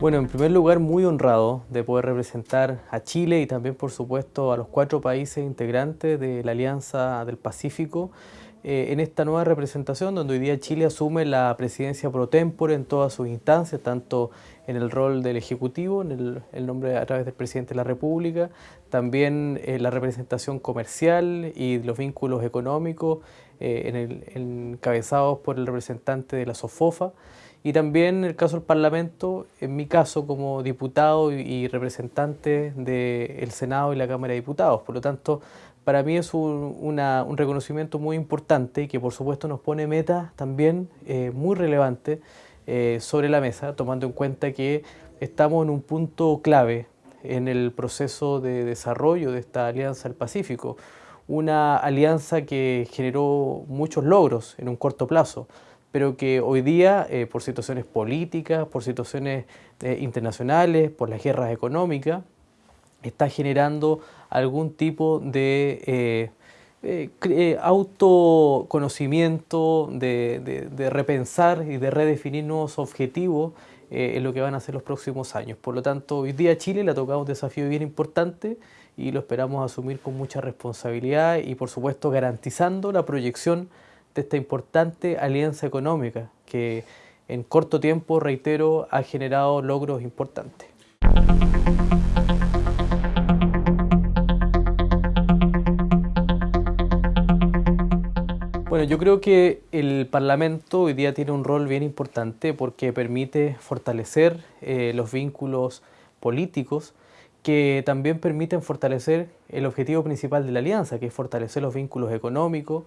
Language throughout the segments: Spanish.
Bueno, en primer lugar, muy honrado de poder representar a Chile y también, por supuesto, a los cuatro países integrantes de la Alianza del Pacífico eh, en esta nueva representación, donde hoy día Chile asume la presidencia pro tempore en todas sus instancias, tanto en el rol del Ejecutivo, en el, nombre a través del Presidente de la República, también en la representación comercial y los vínculos económicos eh, encabezados por el representante de la SOFOFA, y también en el caso del Parlamento, en mi caso como diputado y representante del Senado y la Cámara de Diputados. Por lo tanto, para mí es un, reconocimiento muy importante y que por supuesto nos pone metas también eh, muy relevantes eh, sobre la mesa, tomando en cuenta que estamos en un punto clave en el proceso de desarrollo de esta Alianza del Pacífico, una alianza que generó muchos logros en un corto plazo, pero que hoy día, eh, por situaciones políticas, por situaciones eh, internacionales, por las guerras económicas, está generando algún tipo de eh, autoconocimiento, de, de, repensar y de redefinir nuevos objetivos en lo que van a ser los próximos años. Por lo tanto, hoy día a Chile le ha tocado un desafío bien importante y lo esperamos asumir con mucha responsabilidad y, por supuesto, garantizando la proyección de esta importante alianza económica que en corto tiempo, reitero, ha generado logros importantes. Bueno, yo creo que el Parlamento hoy día tiene un rol bien importante porque permite fortalecer eh, los vínculos políticos que también permiten fortalecer el objetivo principal de la alianza, que es fortalecer los vínculos económicos,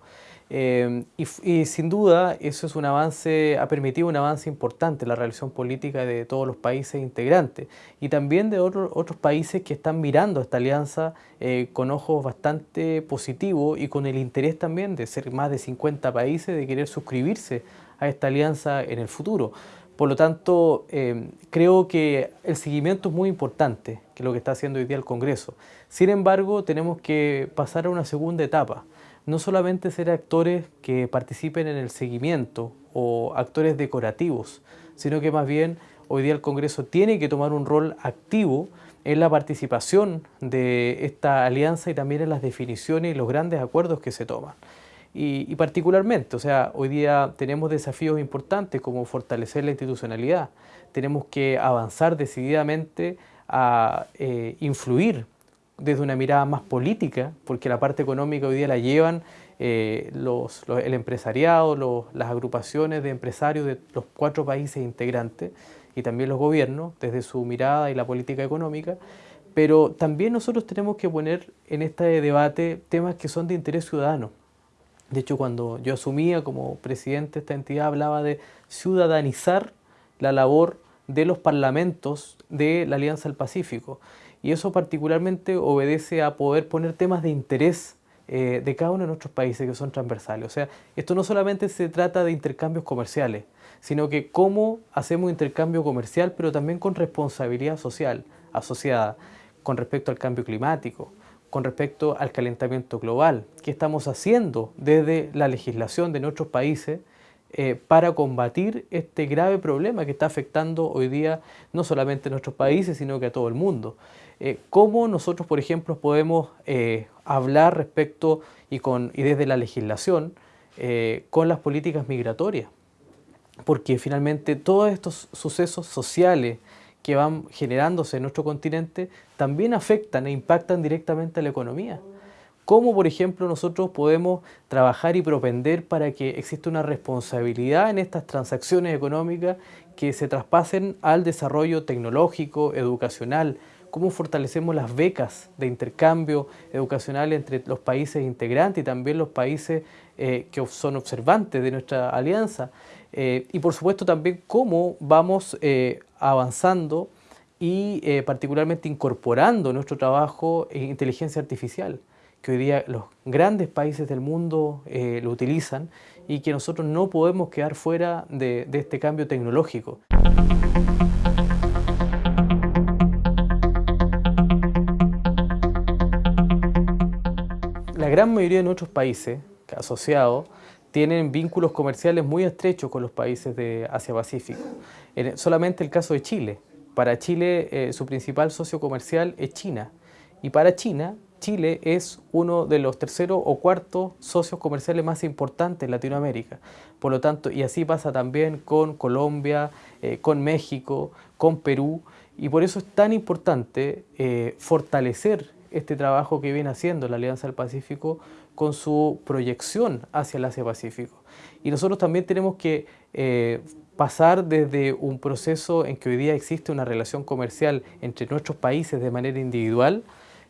eh, y, sin duda eso es un avance, ha permitido un avance importante en la relación política de todos los países integrantes y también de otros países que están mirando esta alianza eh, con ojos bastante positivos y con el interés también de ser más de 50 países, de querer suscribirse a esta alianza en el futuro. Por lo tanto, eh, creo que el seguimiento es muy importante, que es lo que está haciendo hoy día el Congreso. Sin embargo, tenemos que pasar a una segunda etapa no solamente ser actores que participen en el seguimiento o actores decorativos, sino que más bien hoy día el Congreso tiene que tomar un rol activo en la participación de esta alianza y también en las definiciones y los grandes acuerdos que se toman. Y, particularmente, o sea, hoy día tenemos desafíos importantes como fortalecer la institucionalidad, tenemos que avanzar decididamente a eh, influir desde una mirada más política, porque la parte económica hoy día la llevan eh, el empresariado, las agrupaciones de empresarios de los cuatro países integrantes y también los gobiernos, desde su mirada y la política económica, pero también nosotros tenemos que poner en este debate temas que son de interés ciudadano. De hecho, cuando yo asumía como presidente de esta entidad, hablaba de ciudadanizar la labor de los parlamentos de la Alianza del Pacífico y eso particularmente obedece a poder poner temas de interés eh, de cada uno de nuestros países que son transversales. O sea, esto no solamente se trata de intercambios comerciales, sino que cómo hacemos intercambio comercial, pero también con responsabilidad social asociada con respecto al cambio climático, con respecto al calentamiento global, qué estamos haciendo desde la legislación de nuestros países eh, para combatir este grave problema que está afectando hoy día no solamente a nuestros países, sino que a todo el mundo. Eh, ¿Cómo nosotros, por ejemplo, podemos eh, hablar respecto y, con, y desde la legislación con las políticas migratorias? Porque finalmente todos estos sucesos sociales que van generándose en nuestro continente también afectan e impactan directamente a la economía. Cómo, por ejemplo, nosotros podemos trabajar y propender para que exista una responsabilidad en estas transacciones económicas que se traspasen al desarrollo tecnológico, educacional, cómo fortalecemos las becas de intercambio educacional entre los países integrantes y también los países eh, que son observantes de nuestra alianza. Eh, y por supuesto también cómo vamos eh, avanzando y particularmente incorporando nuestro trabajo en inteligencia artificial que hoy día los grandes países del mundo lo utilizan y que nosotros no podemos quedar fuera de este cambio tecnológico. La gran mayoría de nuestros países asociados tienen vínculos comerciales muy estrechos con los países de Asia-Pacífico. Solamente el caso de Chile Para Chile eh, su principal socio comercial es China y para China Chile es uno de los terceros o cuartos socios comerciales más importantes en Latinoamérica. Por lo tanto, y así pasa también con Colombia, eh, con México, con Perú, y por eso es tan importante eh, fortalecer este trabajo que viene haciendo la Alianza del Pacífico con su proyección hacia el Asia-Pacífico. Y nosotros también tenemos que eh, pasar desde un proceso en que hoy día existe una relación comercial entre nuestros países de manera individual,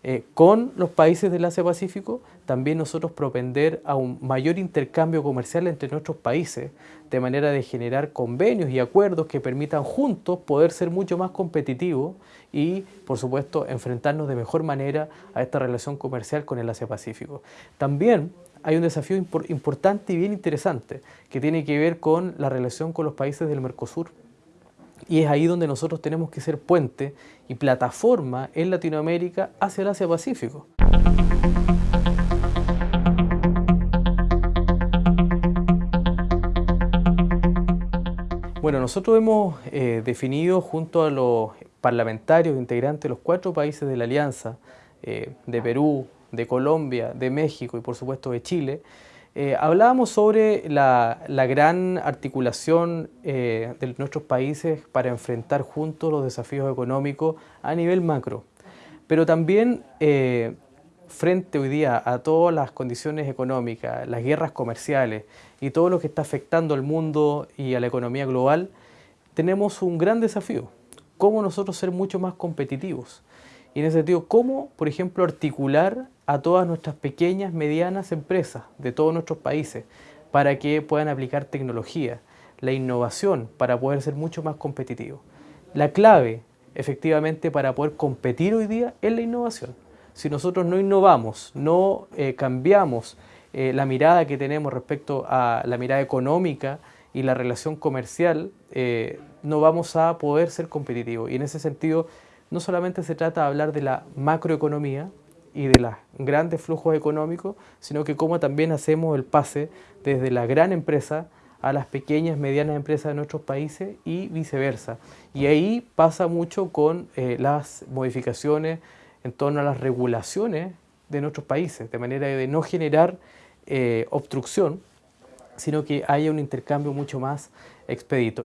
eh, con los países del Asia-Pacífico, también nosotros propender a un mayor intercambio comercial entre nuestros países, de manera de generar convenios y acuerdos que permitan juntos poder ser mucho más competitivos y, por supuesto, enfrentarnos de mejor manera a esta relación comercial con el Asia-Pacífico. También hay un desafío importante y bien interesante que tiene que ver con la relación con los países del Mercosur. Y es ahí donde nosotros tenemos que ser puente y plataforma en Latinoamérica hacia el Asia-Pacífico. Bueno, nosotros hemos eh, definido junto a los parlamentarios integrantes de los cuatro países de la Alianza, eh, de Perú, de Colombia, de México y por supuesto de Chile, eh, hablábamos sobre la, gran articulación eh, de nuestros países para enfrentar juntos los desafíos económicos a nivel macro, pero también eh, frente hoy día a todas las condiciones económicas, las guerras comerciales y todo lo que está afectando al mundo y a la economía global, tenemos un gran desafío, cómo nosotros ser mucho más competitivos. Y en ese sentido, cómo, por ejemplo, articular a todas nuestras pequeñas, medianas empresas de todos nuestros países para que puedan aplicar tecnología, la innovación para poder ser mucho más competitivos. La clave, efectivamente, para poder competir hoy día es la innovación. Si nosotros no innovamos, no eh, cambiamos eh, la mirada que tenemos respecto a la mirada económica y la relación comercial, eh, no vamos a poder ser competitivos. Y en ese sentido, no solamente se trata de hablar de la macroeconomía, y de los grandes flujos económicos, sino que cómo también hacemos el pase desde la gran empresa a las pequeñas, medianas empresas de nuestros países y viceversa. Y ahí pasa mucho con eh, las modificaciones en torno a las regulaciones de nuestros países, de manera de no generar eh, obstrucción, sino que haya un intercambio mucho más expedito.